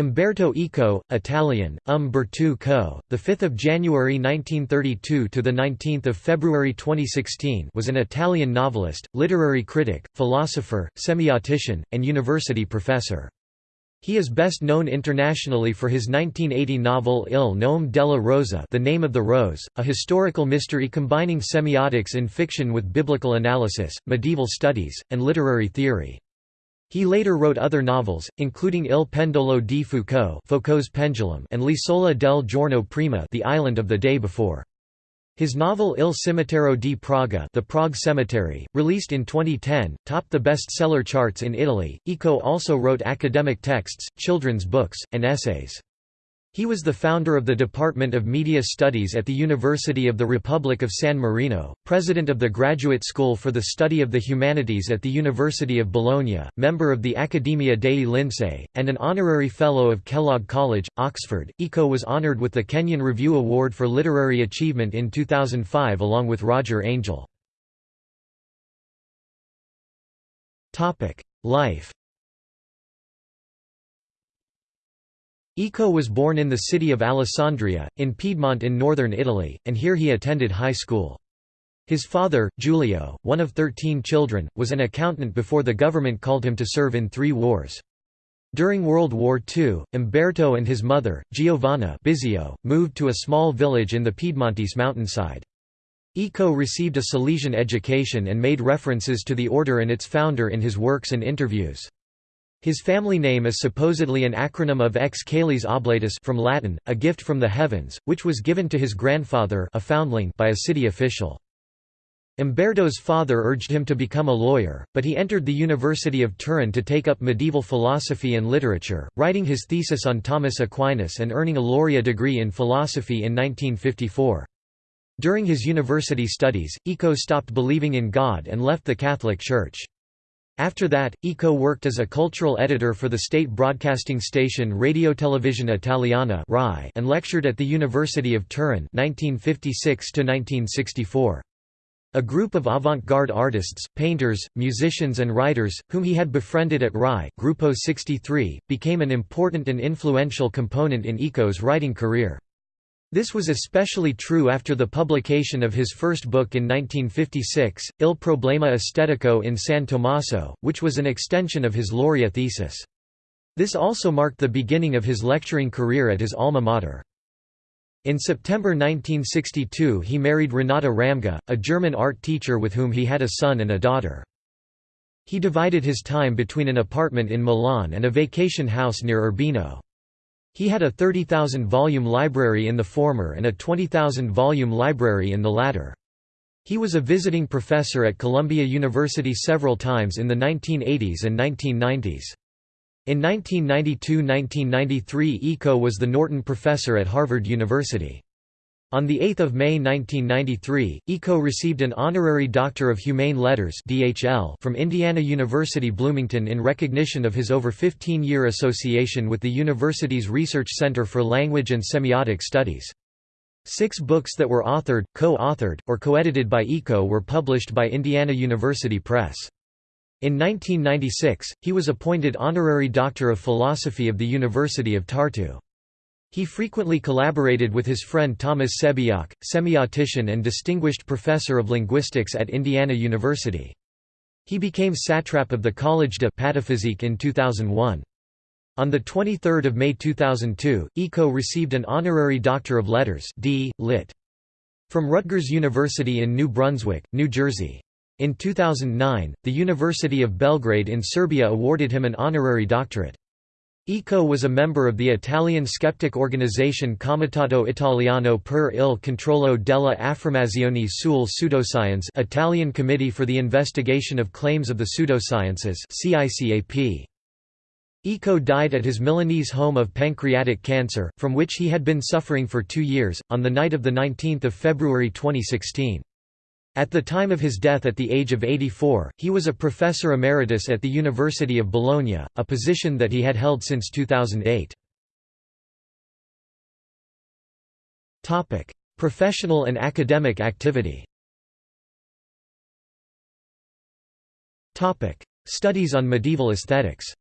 Umberto Eco, Italian, Umberto Eco., the 5th of January 1932 to the 19th of February 2016, was an Italian novelist, literary critic, philosopher, semiotician, and university professor. He is best known internationally for his 1980 novel Il nome della rosa The Name of the Rose, a historical mystery combining semiotics in fiction with biblical analysis, medieval studies, and literary theory. He later wrote other novels, including Il pendolo di Foucault Foucault's Pendulum and L'isola del giorno prima The Island of the Day Before. His novel Il cimitero di Praga The Prague Cemetery, released in 2010, topped the bestseller charts in Italy. Eco also wrote academic texts, children's books, and essays. He was the founder of the Department of Media Studies at the University of the Republic of San Marino, president of the Graduate School for the Study of the Humanities at the University of Bologna, member of the Accademia dei Lincei, and an honorary fellow of Kellogg College, Oxford. Eco was honored with the Kenyon Review Award for Literary Achievement in 2005 along with Roger Angell. Life Eco was born in the city of Alessandria, in Piedmont in northern Italy, and here he attended high school. His father, Giulio, one of thirteen children, was an accountant before the government called him to serve in three wars. During World War II, Umberto and his mother, Giovanna Bisio, moved to a small village in the Piedmontese mountainside. Eco received a Salesian education and made references to the order and its founder in his works and interviews. His family name is supposedly an acronym of ex caelis oblatus from Latin, a gift from the heavens, which was given to his grandfather a foundling by a city official. Umberto's father urged him to become a lawyer, but he entered the University of Turin to take up medieval philosophy and literature, writing his thesis on Thomas Aquinas and earning a laurea degree in philosophy in 1954. During his university studies, Eco stopped believing in God and left the Catholic Church. After that, Eco worked as a cultural editor for the state broadcasting station Radio Televisione Italiana and lectured at the University of Turin 1956 -1964. A group of avant-garde artists, painters, musicians and writers, whom he had befriended at RAI Gruppo 63, became an important and influential component in Eco's writing career. This was especially true after the publication of his first book in 1956, Il problema estetico in San Tommaso, which was an extension of his Laurea thesis. This also marked the beginning of his lecturing career at his alma mater. In September 1962 he married Renata Ramge, a German art teacher with whom he had a son and a daughter. He divided his time between an apartment in Milan and a vacation house near Urbino. He had a 30,000-volume library in the former and a 20,000-volume library in the latter. He was a visiting professor at Columbia University several times in the 1980s and 1990s. In 1992–1993 Eco was the Norton Professor at Harvard University. On 8 May 1993, Eco received an Honorary Doctor of Humane Letters from Indiana University Bloomington in recognition of his over 15-year association with the university's Research Center for Language and Semiotic Studies. Six books that were authored, co-authored, or co-edited by Eco were published by Indiana University Press. In 1996, he was appointed Honorary Doctor of Philosophy of the University of Tartu. He frequently collaborated with his friend Thomas Sebeok, semiotician and distinguished professor of linguistics at Indiana University. He became satrap of the Collège de Pataphysique in 2001. On 23 May 2002, Eco received an honorary Doctor of Letters D. Lit. from Rutgers University in New Brunswick, New Jersey. In 2009, the University of Belgrade in Serbia awarded him an honorary doctorate. Eco was a member of the Italian skeptic organization Comitato Italiano per il controllo della affermazione sul pseudoscience Italian Committee for the Investigation of Claims of the Pseudosciences. Eco died at his Milanese home of pancreatic cancer, from which he had been suffering for two years, on the night of 19 February 2016. At the time of his death at the age of 84, he was a professor emeritus at the University of Bologna, a position that he had held since 2008. Topic: Professional and academic activity Topic: Studies on medieval aesthetics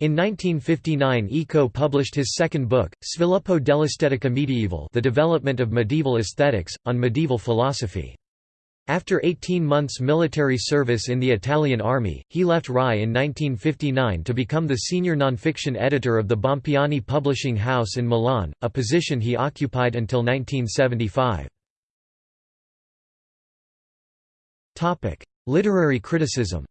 In 1959 Eco published his second book, Sviluppo dell'Estetica Medievale The Development of Medieval Aesthetics, on medieval philosophy. After 18 months military service in the Italian army, he left RAI in 1959 to become the senior nonfiction editor of the Bompiani Publishing House in Milan, a position he occupied until 1975. Literary criticism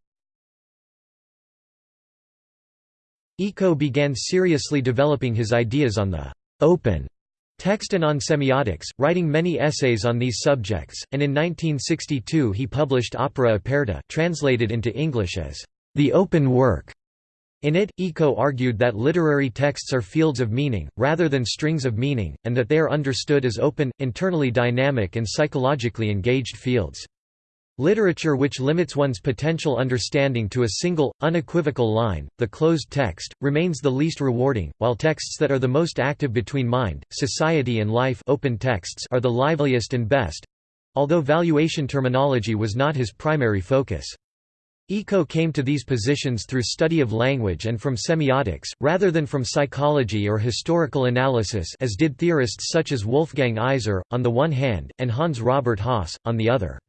Eco began seriously developing his ideas on the «open» text and on semiotics, writing many essays on these subjects, and in 1962 he published Opera Aperta translated into English as «the open work». In it, Eco argued that literary texts are fields of meaning, rather than strings of meaning, and that they are understood as open, internally dynamic and psychologically engaged fields. Literature which limits one's potential understanding to a single, unequivocal line, the closed text, remains the least rewarding, while texts that are the most active between mind, society and life open texts are the liveliest and best—although valuation terminology was not his primary focus. Eco came to these positions through study of language and from semiotics, rather than from psychology or historical analysis as did theorists such as Wolfgang Iser, on the one hand, and Hans Robert Jauss, on the other.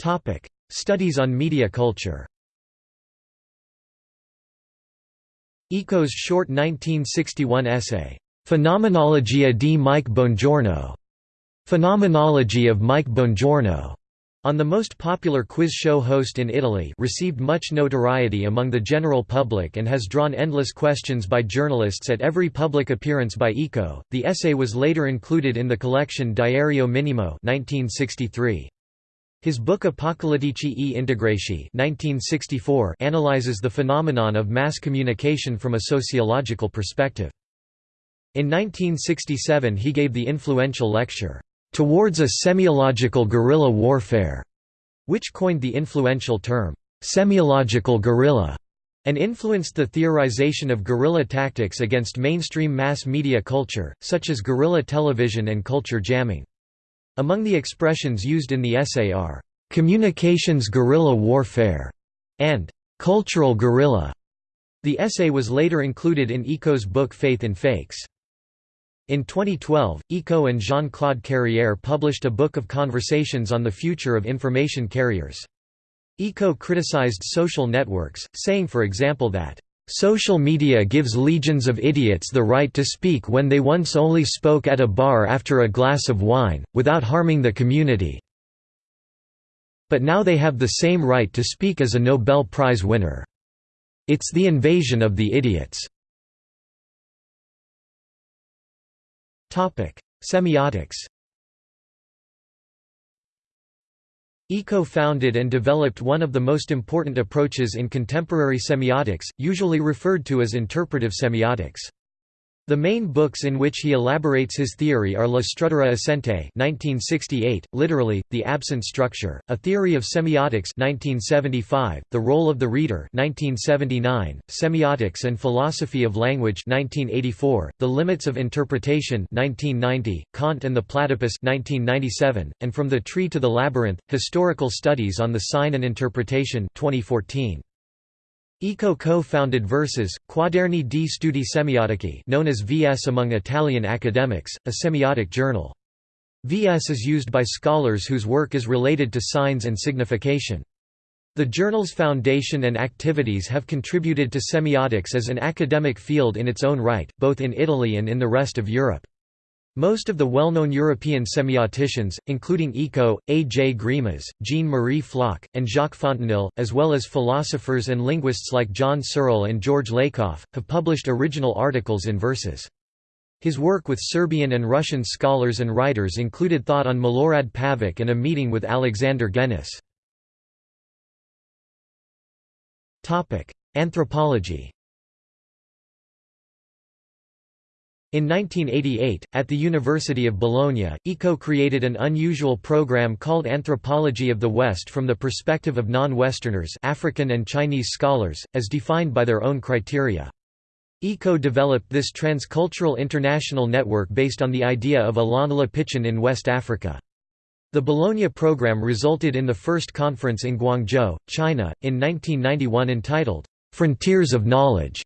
Topic: Studies on media culture. Eco's short 1961 essay, Fenomenologia di Mike Bongiorno, Phenomenology of Mike Bongiorno, on the most popular quiz show host in Italy received much notoriety among the general public and has drawn endless questions by journalists at every public appearance by Eco. The essay was later included in the collection Diario Minimo 1963. His book Apocalittici e Integrati 1964 analyzes the phenomenon of mass communication from a sociological perspective. In 1967 he gave the influential lecture, "'Towards a Semiological Guerrilla Warfare' which coined the influential term, "'semiological guerrilla' and influenced the theorization of guerrilla tactics against mainstream mass media culture, such as guerrilla television and culture jamming. Among the expressions used in the essay are, "...communications guerrilla warfare", and "...cultural guerrilla". The essay was later included in Eco's book Faith and Fakes. In 2012, Eco and Jean-Claude Carrière published a book of conversations on the future of information carriers. Eco criticized social networks, saying for example that Social media gives legions of idiots the right to speak when they once only spoke at a bar after a glass of wine, without harming the community. But now they have the same right to speak as a Nobel Prize winner. It's the invasion of the idiots. Semiotics Eco founded and developed one of the most important approaches in contemporary semiotics, usually referred to as interpretive semiotics. The main books in which he elaborates his theory are La Struttura Assente 1968, literally, The Absent Structure, A Theory of Semiotics 1975, The Role of the Reader 1979, Semiotics and Philosophy of Language 1984, The Limits of Interpretation 1990, Kant and the Platypus 1997, and From the Tree to the Labyrinth, Historical Studies on the Sign and Interpretation 2014. Eco co-founded Versus, Quaderni di Studi Semiotici known as VS among Italian academics, a semiotic journal. VS is used by scholars whose work is related to signs and signification. The journal's foundation and activities have contributed to semiotics as an academic field in its own right, both in Italy and in the rest of Europe. Most of the well-known European semioticians, including Eco, A. J. Greimas, Jean-Marie Floch, and Jacques Fontanille, as well as philosophers and linguists like John Searle and George Lakoff, have published original articles in Versus. His work with Serbian and Russian scholars and writers included thought on Milorad Pavic and a meeting with Alexander Genis. Anthropology In 1988, at the University of Bologna, Eco created an unusual program called Anthropology of the West from the perspective of non-Westerners African and Chinese scholars, as defined by their own criteria. Eco developed this transcultural international network based on the idea of Alain Le Pichon in West Africa. The Bologna program resulted in the first conference in Guangzhou, China, in 1991 entitled, "'Frontiers of Knowledge'".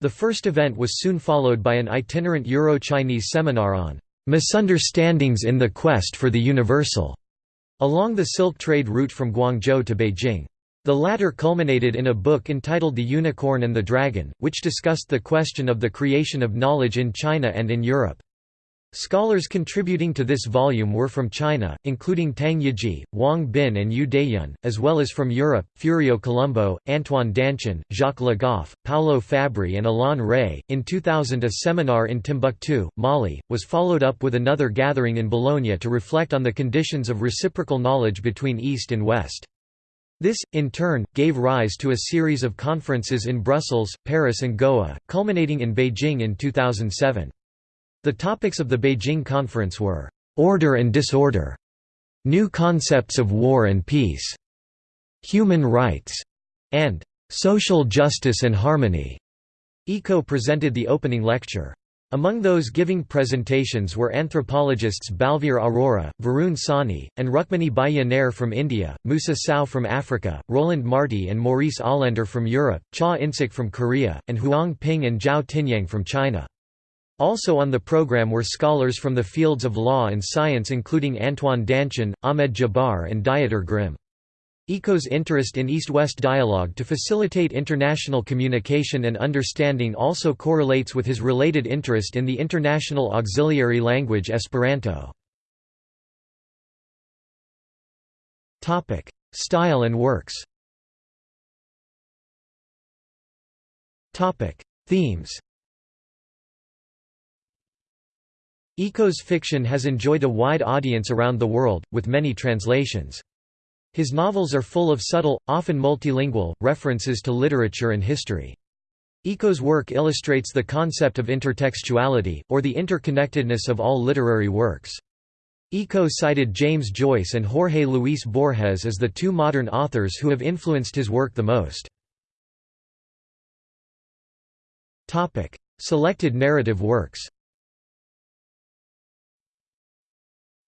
The first event was soon followed by an itinerant Euro-Chinese seminar on "'Misunderstandings in the Quest for the Universal' along the Silk Trade route from Guangzhou to Beijing. The latter culminated in a book entitled The Unicorn and the Dragon, which discussed the question of the creation of knowledge in China and in Europe. Scholars contributing to this volume were from China, including Tang Yiji, Wang Bin and Yu Dayun, as well as from Europe, Furio Colombo, Antoine Danchin, Jacques Le Goff, Paolo Fabbri and Alain Rey. In 2000 a seminar in Timbuktu, Mali, was followed up with another gathering in Bologna to reflect on the conditions of reciprocal knowledge between East and West. This, in turn, gave rise to a series of conferences in Brussels, Paris and Goa, culminating in Beijing in 2007. The topics of the Beijing Conference were, "...order and disorder", "...new concepts of war and peace", "...human rights", and "...social justice and harmony". ECO presented the opening lecture. Among those giving presentations were anthropologists Balveer Arora, Varun Sawhney, and Rukmini Bhaya from India, Musa Sao from Africa, Roland Marty and Maurice Olender from Europe, Cha In-sik from Korea, and Huang Ping and Zhao Tingyang from China. Also on the program were scholars from the fields of law and science including Antoine Danchin, Ahmed Djebbar and Dieter Grimm. ECO's interest in East-West dialogue to facilitate international communication and understanding also correlates with his related interest in the international auxiliary language Esperanto. Style and works Themes Eco's fiction has enjoyed a wide audience around the world, with many translations. His novels are full of subtle, often multilingual, references to literature and history. Eco's work illustrates the concept of intertextuality, or the interconnectedness of all literary works. Eco cited James Joyce and Jorge Luis Borges as the two modern authors who have influenced his work the most. Selected narrative works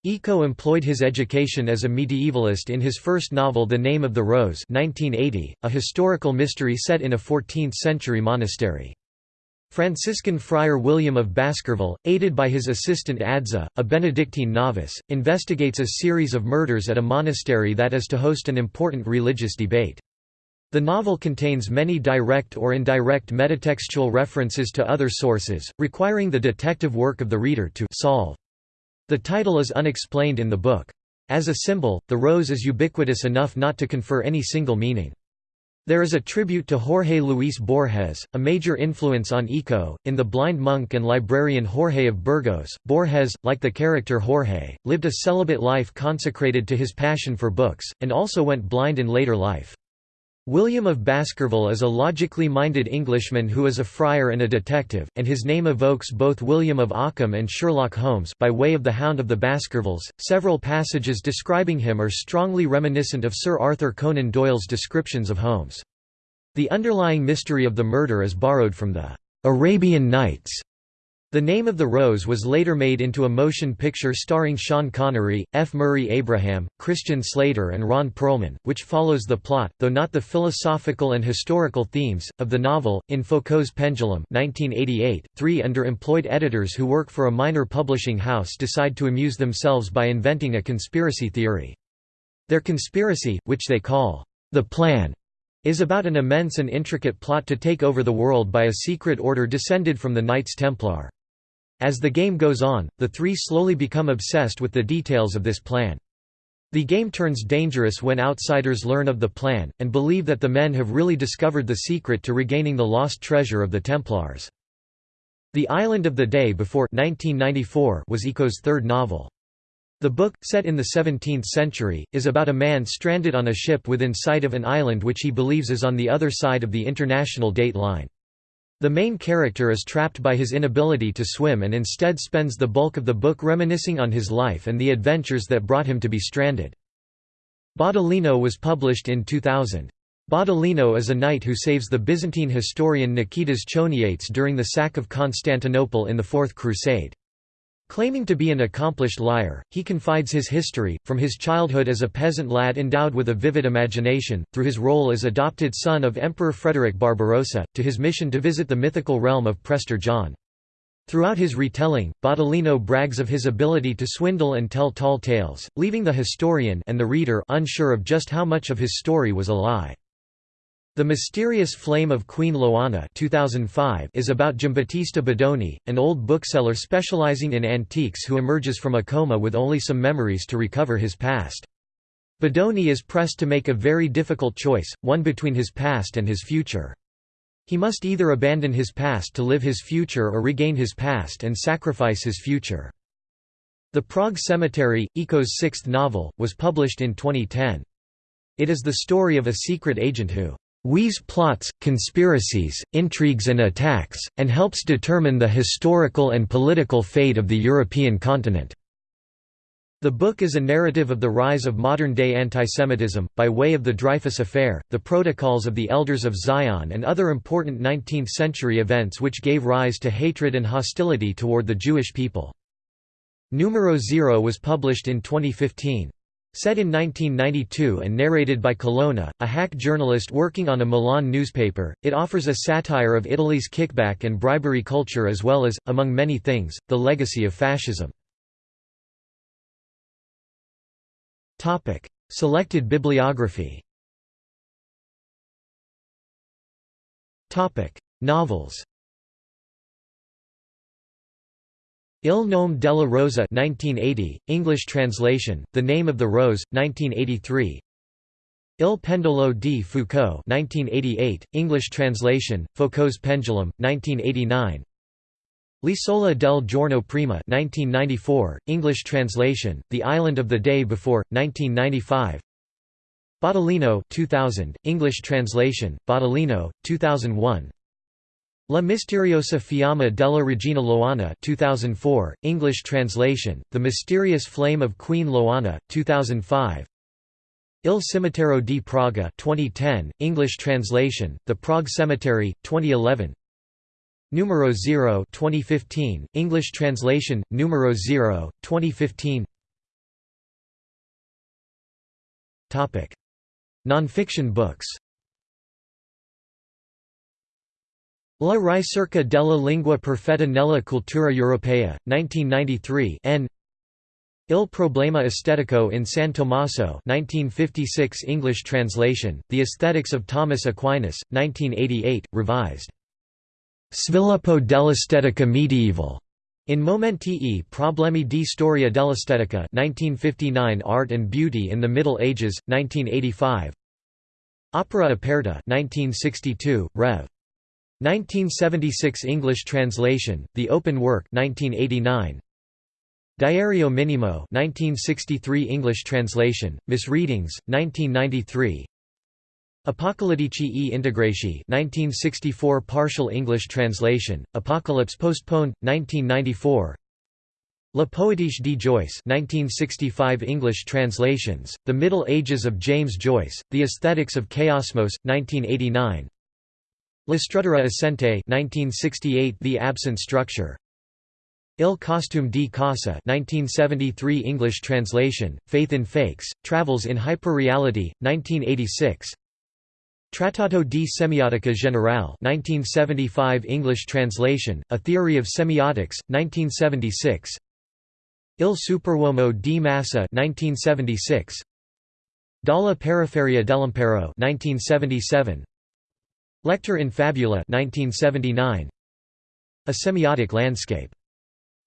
Eco employed his education as a medievalist in his first novel The Name of the Rose 1980, a historical mystery set in a 14th-century monastery. Franciscan friar William of Baskerville, aided by his assistant Adso, a Benedictine novice, investigates a series of murders at a monastery that is to host an important religious debate. The novel contains many direct or indirect metatextual references to other sources, requiring the detective work of the reader to solve. The title is unexplained in the book. As a symbol, the rose is ubiquitous enough not to confer any single meaning. There is a tribute to Jorge Luis Borges, a major influence on Eco, in The Blind Monk and Librarian Jorge of Burgos. Borges, like the character Jorge, lived a celibate life consecrated to his passion for books, and also went blind in later life. William of Baskerville is a logically minded Englishman who is a friar and a detective, and his name evokes both William of Ockham and Sherlock Holmes by way of the Hound of the Baskervilles. Several passages describing him are strongly reminiscent of Sir Arthur Conan Doyle's descriptions of Holmes. The underlying mystery of the murder is borrowed from the Arabian Nights the Name of the Rose was later made into a motion picture starring Sean Connery, F. Murray Abraham, Christian Slater and Ron Perlman, which follows the plot, though not the philosophical and historical themes, of the novel. In Foucault's Pendulum 1988, three underemployed editors who work for a minor publishing house decide to amuse themselves by inventing a conspiracy theory. Their conspiracy, which they call, the Plan, is about an immense and intricate plot to take over the world by a secret order descended from the Knights Templar. As the game goes on, the three slowly become obsessed with the details of this plan. The game turns dangerous when outsiders learn of the plan, and believe that the men have really discovered the secret to regaining the lost treasure of the Templars. The Island of the Day Before 1994 was Eco's third novel. The book, set in the 17th century, is about a man stranded on a ship within sight of an island which he believes is on the other side of the international date line. The main character is trapped by his inability to swim and instead spends the bulk of the book reminiscing on his life and the adventures that brought him to be stranded. Baudolino was published in 2000. Baudolino is a knight who saves the Byzantine historian Niketas Choniates during the sack of Constantinople in the Fourth Crusade. Claiming to be an accomplished liar, he confides his history, from his childhood as a peasant lad endowed with a vivid imagination, through his role as adopted son of Emperor Frederick Barbarossa, to his mission to visit the mythical realm of Prester John. Throughout his retelling, Baudolino brags of his ability to swindle and tell tall tales, leaving the historian and the reader unsure of just how much of his story was a lie. The Mysterious Flame of Queen Loana 2005 is about Giambattista Bodoni, an old bookseller specializing in antiques who emerges from a coma with only some memories to recover his past. Bodoni is pressed to make a very difficult choice, one between his past and his future. He must either abandon his past to live his future or regain his past and sacrifice his future. The Prague Cemetery, Eco's sixth novel, was published in 2010. It is the story of a secret agent who weaves plots, conspiracies, intrigues and attacks, and helps determine the historical and political fate of the European continent. The book is a narrative of the rise of modern-day antisemitism, by way of the Dreyfus Affair, the Protocols of the Elders of Zion and other important 19th-century events which gave rise to hatred and hostility toward the Jewish people. Numero Zero was published in 2015. Set in 1992 and narrated by Colonna, a hack journalist working on a Milan newspaper, it offers a satire of Italy's kickback and bribery culture as well as, among many things, the legacy of fascism. Selected bibliography. Novels Il nome della rosa 1980, English translation, The Name of the Rose, 1983 Il pendolo di Foucault 1988, English translation, Foucault's Pendulum, 1989 L'isola del giorno prima 1994, English translation, The Island of the Day Before, 1995 Baudolino 2000, English translation, Baudolino, 2001 La misteriosa fiamma della regina Loana 2004, English translation, The Mysterious Flame of Queen Loana, 2005 Il Cimitero di Praga 2010, English translation, The Prague Cemetery, 2011 Numero Zero 2015, English translation, Numero Zero, 2015 Nonfiction books La ricerca della lingua perfetta nella cultura europea, 1993 n. Il problema estetico in San Tommaso 1956 English translation, The Aesthetics of Thomas Aquinas, 1988, revised. Sviluppo dell'estetica medievale. In Momenti e problemi di storia dell'estetica 1959 Art and Beauty in the Middle Ages, 1985 Opera Aperta 1962, Rev. 1976 English translation, The Open Work 1989. Diario Minimo 1963 English translation, Misreadings, 1993 Apocalittici e Integrati 1964 Partial English translation, Apocalypse postponed, 1994 La Poétique de Joyce 1965 English translations, The Middle Ages of James Joyce, The Aesthetics of Chaosmos, 1989 La struttura assente 1968 The Absent Structure. Il costume di casa 1973 English translation, Faith in Fakes, Travels in Hyperreality, 1986 Trattato di Semiotica Generale 1975 English translation, A Theory of Semiotics, 1976 Il Superuomo di Massa 1976 Dalla periferia dell'impero 1977 Lector in Fabula 1979. A Semiotic Landscape.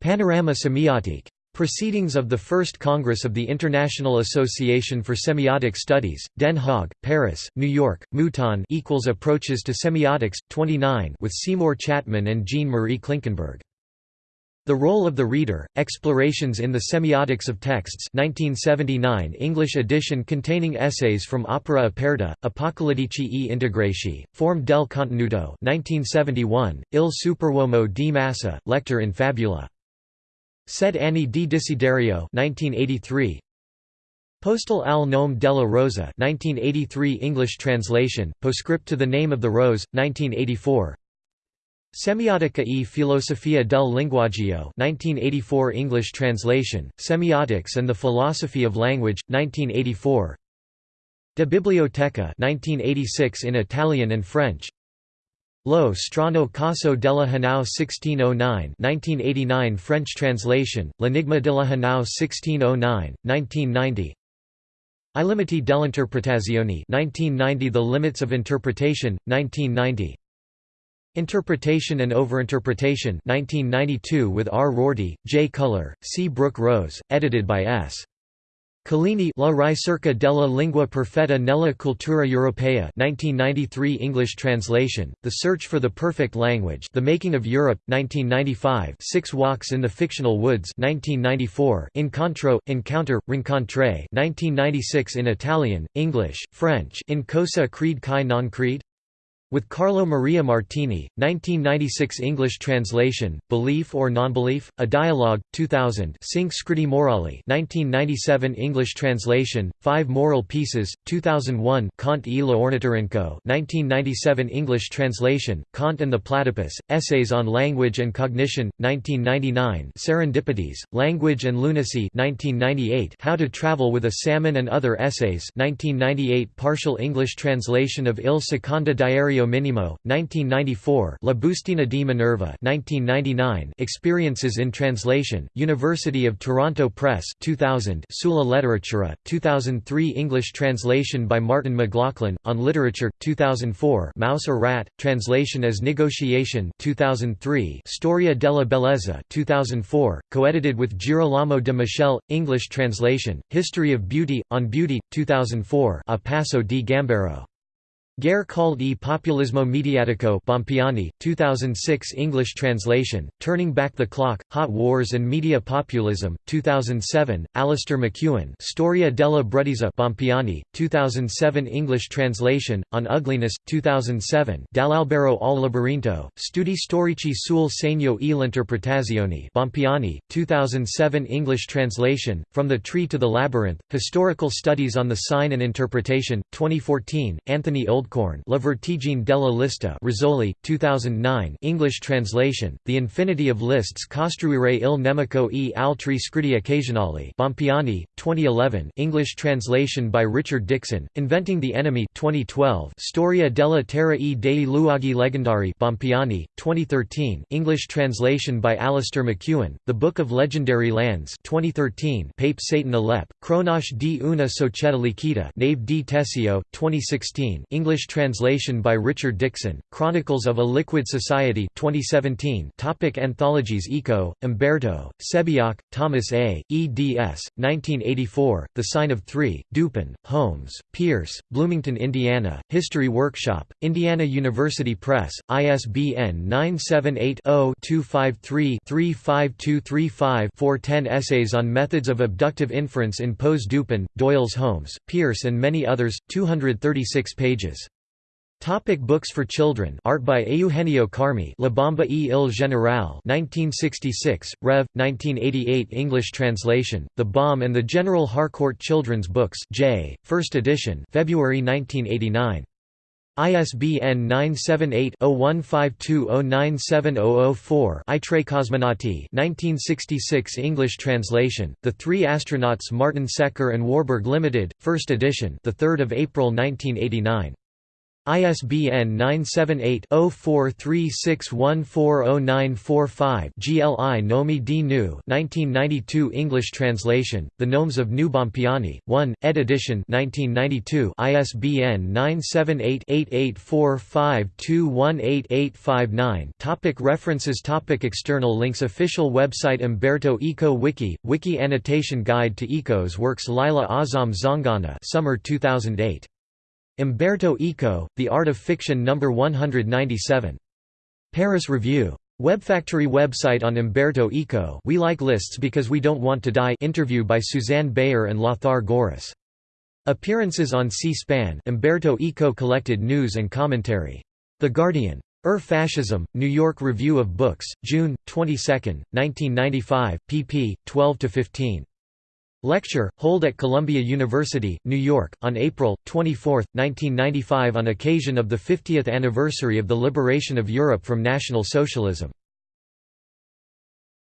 Panorama Semiotique. Proceedings of the First Congress of the International Association for Semiotic Studies, Den Haag, Paris, New York, Mouton equals Approaches to Semiotics, 29 with Seymour Chatman and Jean-Marie Klinkenberg. The Role of the Reader, Explorations in the Semiotics of Texts 1979 English edition containing essays from Opera Aperta, Apocalittici e Integrati, Form del Contenuto 1971, Il Superuomo di Massa, Lector in Fabula. Sette anni di Desiderio 1983, Postille al nome della Rosa 1983 English translation, Postscript to the Name of the Rose, 1984 Semiotica e filosofia del linguaggio 1984 English translation, Semiotics and the Philosophy of Language, 1984 De Bibliotheca 1986 in Italian and French. Lo strano caso della Hanau 1609 1989 French translation, L'enigma della Hanau 1609, 1990 I limiti dell'interpretazione 1990 The limits of interpretation, 1990 Interpretation and Overinterpretation 1992 with R. Rorty, J. Culler, C. Brooke Rose, edited by S. Collini La ricerca della lingua perfetta nella cultura europea 1993 English translation, The Search for the Perfect Language The Making of Europe, 1995 Six Walks in the Fictional Woods 1994 Incontro, Encounter, Rincontre 1996 in Italian, English, French In cosa crede chi non crede? With Carlo Maria Martini, 1996 English translation, Belief or Nonbelief, A Dialogue, 2000 Cinque Scritti Morali 1997 English translation, Five Moral Pieces, 2001 Kant e l'Ornitorinco 1997 English translation, Kant and the Platypus, Essays on Language and Cognition, 1999 Serendipities, Language and Lunacy 1998 How to Travel with a Salmon and Other Essays 1998 Partial English translation of Il Secondo Diario Minimo, 1994 La Bustina di Minerva 1999 Experiences in Translation, University of Toronto Press 2000 Sulla Letteratura, 2003 English translation by Martin McLaughlin, on Literature, 2004 Mouse or Rat, translation as Negotiation 2003 Storia della Bellezza 2004, co-edited with Girolamo De Michele, English translation, History of Beauty, on Beauty, 2004 A Passo di Gambero Guerre calde e Populismo Mediatico Bompiani, 2006 English translation, Turning Back the Clock, Hot Wars and Media Populism, 2007, Alistair McEwen Storia della Bruttezza Bompiani, 2007 English translation, On Ugliness, 2007 Dall'Albero al Labirinto, Studi storici sul segno e l'interpretazione Bompiani, 2007 English translation, From the Tree to the Labyrinth, Historical Studies on the Sign and Interpretation, 2014, Anthony Old Goldcorn La Vertigine della Lista Rizzoli, 2009 English translation, The Infinity of Lists Costruire il nemico e altri scritti occasionali Bompiani, 2011 English translation by Richard Dixon, Inventing the Enemy 2012 Storia della Terra e dei luoghi legendari Bompiani, 2013 English translation by Alistair McEwen, The Book of Legendary Lands 2013 Pape Satan Alep, Cronache di una società liquida Nave di Teseo, 2016 English English translation by Richard Dixon, Chronicles of a Liquid Society 2017 topic Anthologies Eco, Umberto, Sebeok, Thomas A., eds. 1984, The Sign of Three, Dupin, Holmes, Peirce, Bloomington, Indiana, History Workshop, Indiana University Press, ISBN 978-0-253-35235-410 Essays on Methods of Abductive Inference in Poe's Dupin, Doyle's Holmes, Peirce and many others, 236 pages. Topic books for children Art by Eugenio Carmi La Bomba e il Generale 1966, Rev. 1988 English translation, The Bomb and the General Harcourt Children's Books J. First edition February 1989. ISBN 978-0152097004 I oh oh oh Tre Cosmonauti 1966 English translation, The Three Astronauts Martin Secker and Warburg Limited, First edition the 3rd of April 1989. ISBN 978-0436140945 GLI Gnomi di Gnu 1992 English translation, The Gnomes of Gnu Bompiani, 1, ed. edition 1992 ISBN 978-8845218859 Topic References Topic External links Official website Umberto Eco Wiki, Wiki Annotation Guide to Eco's works Lila Azam Zanganeh Summer 2008 Umberto Eco, The Art of Fiction No. 197. Paris Review. Webfactory website on Umberto Eco We like lists because we don't want to die interview by Susanne Beyer and Lothar Gorris. Appearances on C-SPAN Umberto Eco collected news and commentary. The Guardian. Ur Fascism, New York Review of Books, June, 22, 1995, pp. 12–15. Lecture, hold at Columbia University, New York, on April, 24, 1995 on occasion of the 50th anniversary of the liberation of Europe from National Socialism.